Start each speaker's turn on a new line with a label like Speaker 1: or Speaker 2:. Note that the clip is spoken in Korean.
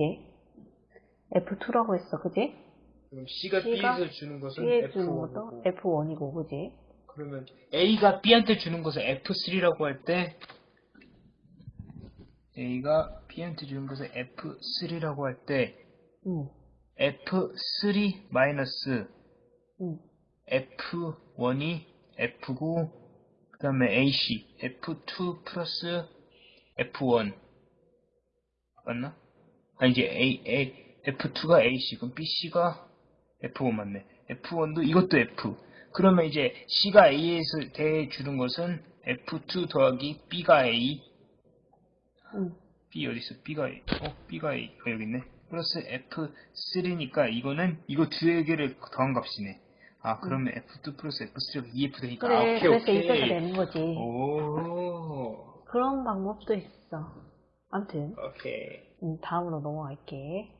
Speaker 1: 그지? F2라고 했어, 그지?
Speaker 2: 그럼 C가
Speaker 1: C가
Speaker 2: B에서 주는 것은
Speaker 1: B에 주는 것도
Speaker 2: F1이고
Speaker 1: F1이고, 그지?
Speaker 2: 그러면 A가 B한테 주는 것을 F3라고 할 때 A가 B한테 주는 것을 F3라고 할때
Speaker 1: 응,
Speaker 2: F3 마이너스
Speaker 1: 응.
Speaker 2: F1이 F9 그 다음에 AC F2 플러스 F1 맞나? 아 이제 A, A F2가 AC 그럼 BC가 F1 맞네 F1도 이것도 F 그러면 이제 C가 A에서 대주는 것은 F2 더하기 B가 A
Speaker 1: 응.
Speaker 2: B 어디 있어? B가 A. 어, B가 A. 어, 여기 있네. 플러스 F3니까 이거는 이거 두 개를 더한 값이네. 아, 그러면 F2 플러스 F3가 2F 되니까
Speaker 1: 그래,
Speaker 2: 아, 오케이,
Speaker 1: 그래서
Speaker 2: 오케이.
Speaker 1: 이때가 되는 거지.
Speaker 2: 오.
Speaker 1: 그런 방법도 있어. 암튼,
Speaker 2: 오케이.
Speaker 1: 음, 다음으로 넘어갈게.